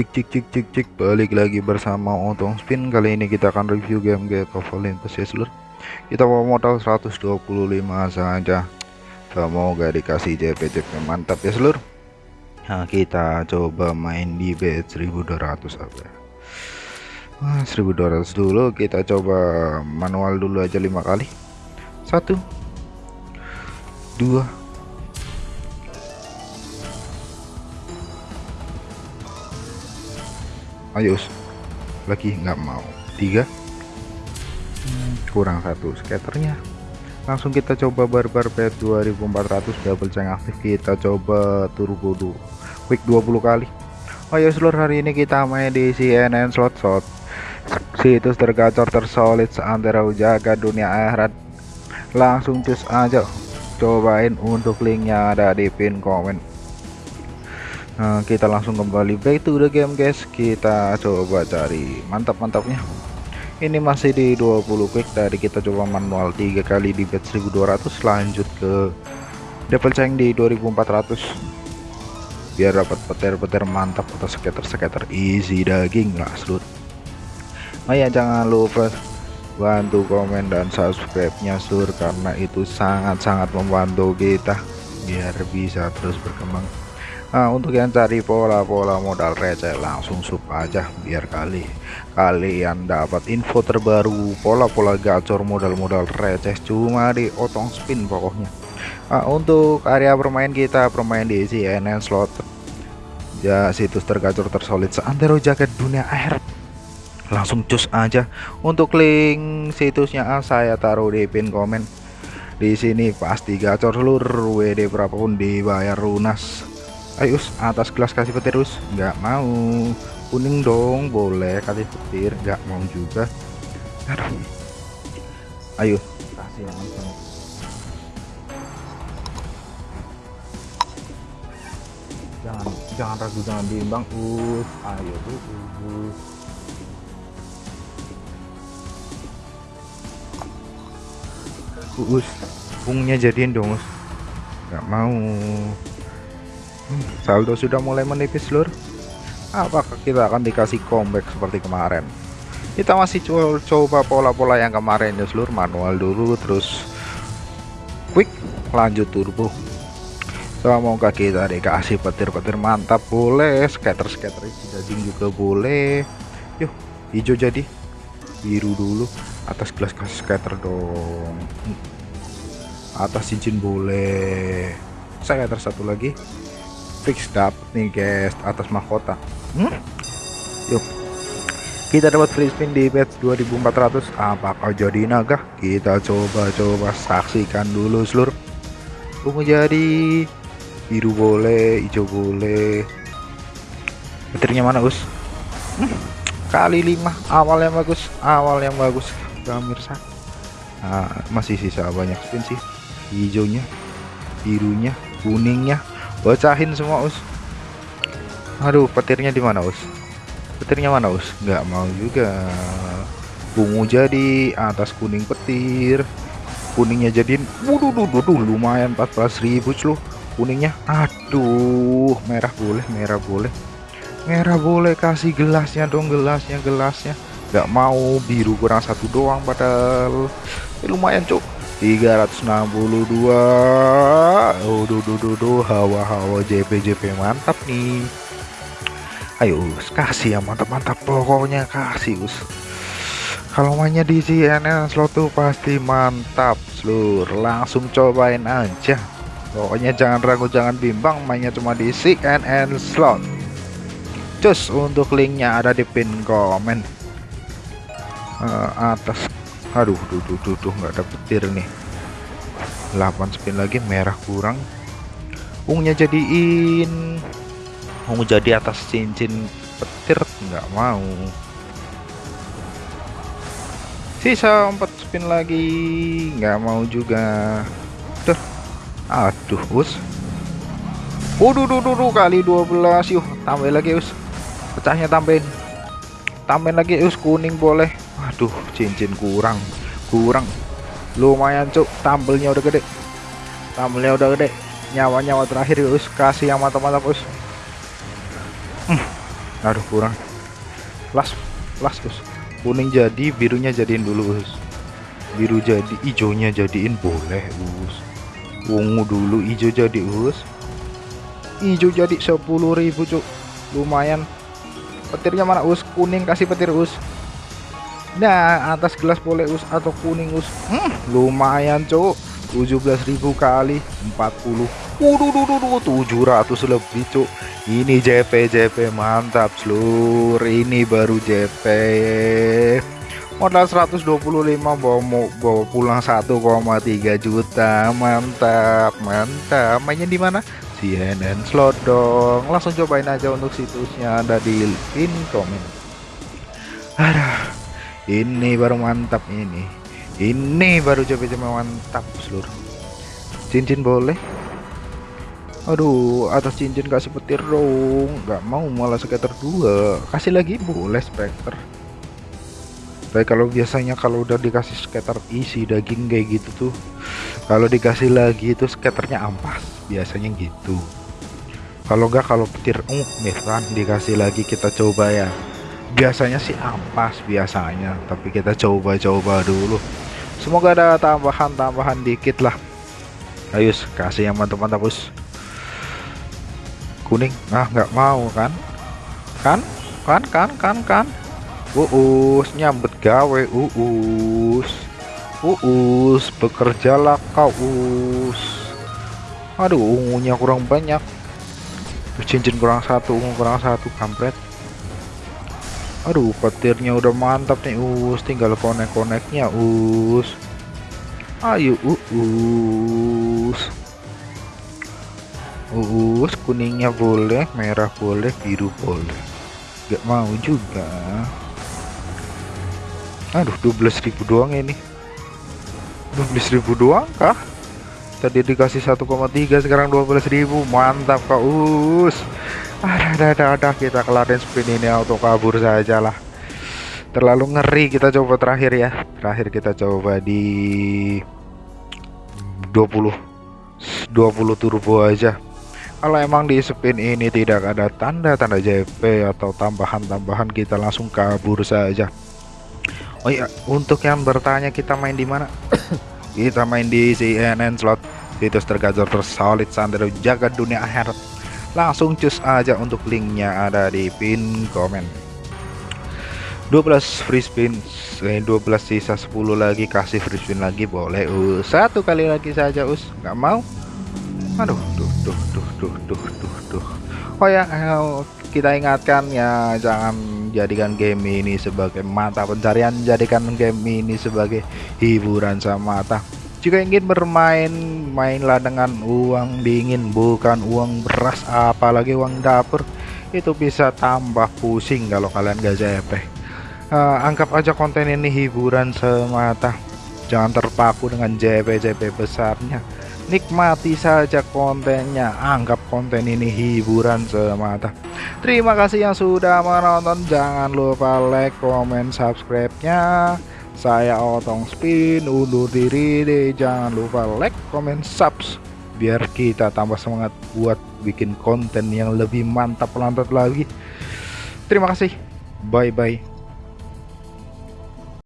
cik cik cik cik cik. Balik lagi bersama Otong Spin. Kali ini kita akan review game Get of Olympus ya seluruh kita mau modal 125 saja. Semoga dikasih JP JP mantap ya seluruh nah kita coba main di bet 1200 apa nah, 1200 dulu. Kita coba manual dulu aja lima kali. Satu dua ayo lagi nggak mau. Tiga. Kurang satu skaternya. Langsung kita coba barbar pet 2400 double ceng aktif. Kita coba turbo dulu quick 20 kali. Ayo seluruh hari ini kita main di CNN slot shot. Situs tergacor tersolid seantara jaga dunia akhirat. Langsung cus aja. Cobain untuk linknya ada di pin komen Nah, kita langsung kembali back to the game guys. Kita coba cari mantap-mantapnya. Ini masih di 20 quick. Tadi kita coba manual tiga kali di bet 1200 lanjut ke double change di 2400 biar dapat petir-petir mantap atau skater-skater easy daging lah selut oh ya jangan lupa bantu komen dan subscribe nya sur. Karena itu sangat-sangat membantu kita. Biar bisa terus berkembang Nah untuk yang cari pola-pola modal receh langsung sub aja biar kali kalian dapat info terbaru. Pola-pola gacor modal-modal receh cuma di otong spin pokoknya. Nah, untuk area bermain kita bermain di CNN slot. Ya situs tergacor tersolid seantero jaket dunia air langsung cus aja. Untuk link situsnya saya taruh di pin komen. Di sini pasti gacor seluruh WD berapapun dibayar lunas ayo atas gelas kasih petir us. Nggak mau. Kuning dong boleh kasih petir. Nggak mau juga. Ayo. Kasih yang jangan jangan ragu jangan bimbang us. Ayo us us pungnya jadiin dong us. Nggak mau saldo sudah mulai menipis lur. Apakah kita akan dikasih comeback seperti kemarin? Kita masih coba pola-pola yang kemarin ya seluruh manual dulu terus quick lanjut turbo. Semoga kita dikasih petir-petir mantap. Boleh scatter-scatter daging juga boleh. Yuk hijau jadi. Biru dulu. Atas gelas kasih scatter dong. Atas cincin boleh. Scatter satu lagi fix dapet nih guys atas mahkota. Hmm? yuk. Kita dapat free spin di bet 2400 apakah jadi naga kita coba-coba saksikan dulu seluruh. Ungu jadi. Biru boleh hijau boleh. Petirnya mana us? Hmm? kali 5 awal yang bagus awal yang bagus. Pemirsa nah, masih sisa banyak spin sih. Hijaunya birunya kuningnya bocahin semua us. Aduh petirnya di mana us? Petirnya mana us? Nggak mau juga. Ungu jadi atas kuning petir. Kuningnya jadiin waduh duh, duh, lumayan 14.000 loh kuningnya aduh merah boleh merah boleh. Merah boleh kasih gelasnya dong gelasnya gelasnya. Nggak mau biru kurang satu doang padahal. Eh, lumayan cuk 362 oh duh, duh, duh, hawa-hawa JP JP mantap nih. Ayo us kasih yang mantap-mantap pokoknya kasih us. Kalau mainnya di CNN slot tuh pasti mantap seluruh langsung cobain aja. Pokoknya jangan ragu jangan bimbang mainnya cuma di CNN slot. Cus untuk linknya ada di pin komen. Uh, atas aduh duh duh duh, duh nggak ada petir nih. 8 spin lagi merah kurang. Ungunya jadiin. Ungu jadi atas cincin petir nggak mau. Sisa 4 spin lagi nggak mau juga. Duh. aduh us. Waduh duh, duh, duh, kali 12 yuk tambah lagi us. Pecahnya tambahin. Tambahin lagi us kuning boleh aduh cincin kurang kurang. Lumayan cuk. Tampilnya udah gede. Tampilnya udah gede. Nyawa-nyawa terakhir us. Kasih yang mantap-mantap us. Hmm. aduh kurang. Las las us. Kuning jadi birunya jadiin dulu us. Biru jadi hijaunya jadiin. Boleh us. Ungu dulu hijau jadi us. Hijau jadi 10.000 cuk. Lumayan. Petirnya mana us? Kuning kasih petir us nah atas gelas boleh us atau kuning us. Hmm, lumayan cuk. 17.000 kali 40 Waduh, 700 lebih cuk. Ini JP JP mantap seluruh. Ini baru JP modal 125 bawa mau bawa pulang 1,3 juta. Mantap mantap. Mainnya di mana? CNN slot dong. Langsung cobain aja untuk situsnya ada di pin komen. Ada ini baru mantap ini. Ini baru JP mantap seluruh cincin boleh. Aduh atas cincin kasih petir dong nggak mau malah skater dua. Kasih lagi boleh spekter tapi kalau biasanya kalau udah dikasih skater isi daging kayak gitu tuh kalau dikasih lagi itu skaternya ampas. Biasanya gitu. Kalau enggak kalau petir uh misalkan dikasih lagi kita coba ya biasanya sih ampas biasanya tapi kita coba-coba dulu. Semoga ada tambahan-tambahan dikit lah. Ayo kasih yang mantap-mantap bos. Kuning. Ah nggak mau kan? Kan? Kan kan kan kan? Uus nyambet gawe uus. Uus bekerjalah kau us aduh ungunya kurang banyak. Cincin kurang satu ungu kurang satu kampret aduh petirnya udah mantap nih us tinggal konek-koneknya us ayo us Uus kuningnya boleh, merah boleh, biru boleh. Gak mau juga. Aduh, 12.000 doang ini. 12.000 doang kah? Tadi dikasih 1,3 sekarang 12.000. Mantap Kak Us. Ada ada ada kita kelarin spin ini auto kabur saja lah. Terlalu ngeri kita coba terakhir ya. Terakhir kita coba di 20 20 turbo aja. Kalau emang di spin ini tidak ada tanda-tanda JP atau tambahan-tambahan kita langsung kabur saja. Oh iya untuk yang bertanya kita main di mana? Kita main di CNN slot. Situs tergacor tersolid sandero jaga dunia akhirat langsung cus aja untuk linknya ada di pin komen. 12 free spin 12 sisa 10 lagi kasih free spin lagi boleh us. Satu kali lagi saja us. Nggak mau? Aduh duh duh duh duh duh duh duh. Oh ya eh, kita ingatkan ya jangan jadikan game ini sebagai mata pencarian. Jadikan game ini sebagai hiburan semata jika ingin bermain mainlah dengan uang dingin bukan uang beras apalagi uang dapur. Itu bisa tambah pusing kalau kalian gak JP uh, eh, anggap aja konten ini hiburan semata. Jangan terpaku dengan JP-JP besarnya. Nikmati saja kontennya. Anggap konten ini hiburan semata. Terima kasih yang sudah menonton. Jangan lupa like comment subscribe nya saya otong spin undur diri deh. Jangan lupa like comment subs. Biar kita tambah semangat buat bikin konten yang lebih mantap lantas lagi. Terima kasih. Bye bye